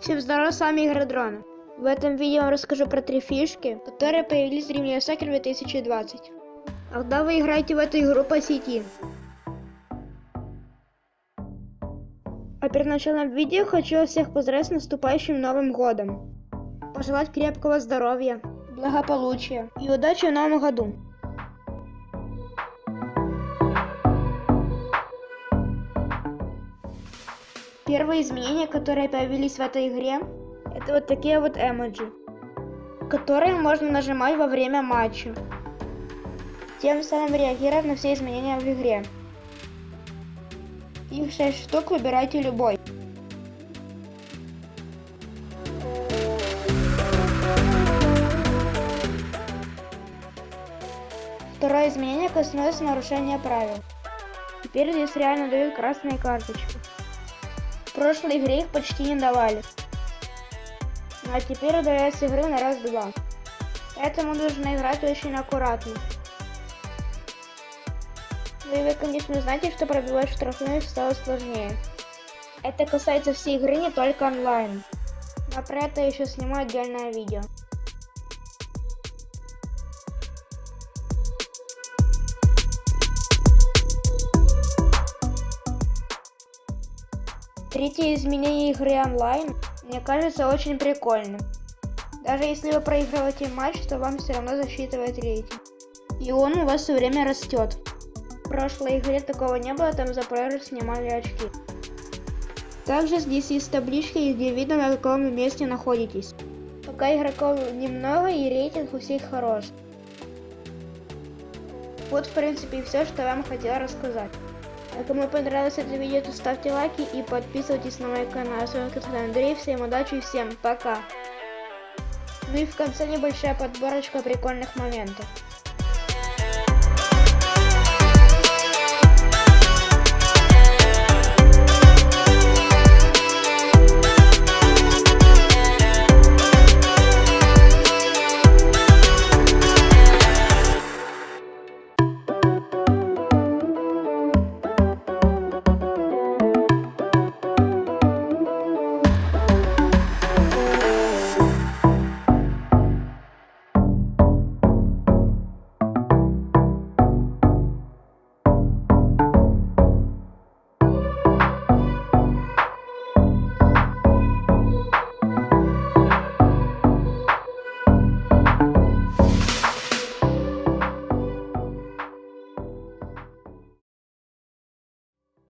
Всем здорова, с вами Игродрон. В этом видео я расскажу про три фишки, которые появились в Dream Soccer 2020. Когда вы играете в эту игру по сети. А перед началом видео хочу всех поздравить с наступающим Новым Годом. Пожелать крепкого здоровья, благополучия и удачи в Новом Году. Первые изменения, которые появились в этой игре, это вот такие вот эмоджи, которые можно нажимать во время матча, тем самым реагировать на все изменения в игре. Их 6 штук, выбирайте любой. Второе изменение коснулось нарушения правил. Теперь здесь реально дают красные карточки. В прошлой игре их почти не давали. А теперь удаляют с игры на раз-два. Поэтому нужно играть очень аккуратно. Ну и вы, конечно, знаете, что пробивать штрафные стало сложнее. Это касается всей игры, не только онлайн. Но про это еще сниму отдельное видео. Третье изменение игры онлайн мне кажется очень прикольным. Даже если вы проигрываете матч, то вам все равно засчитывает рейтинг. И он у вас все время растет. В прошлой игре такого не было, там за проигрыш снимали очки. Также здесь есть таблички, где видно на каком месте находитесь. Пока игроков немного и рейтинг у всех хорош. Вот в принципе все, что я вам хотела рассказать. А кому понравилось это видео, то ставьте лайки и подписывайтесь на мой канал. С вами Катан Андрей, всем удачи и всем пока. Ну и в конце небольшая подборочка прикольных моментов.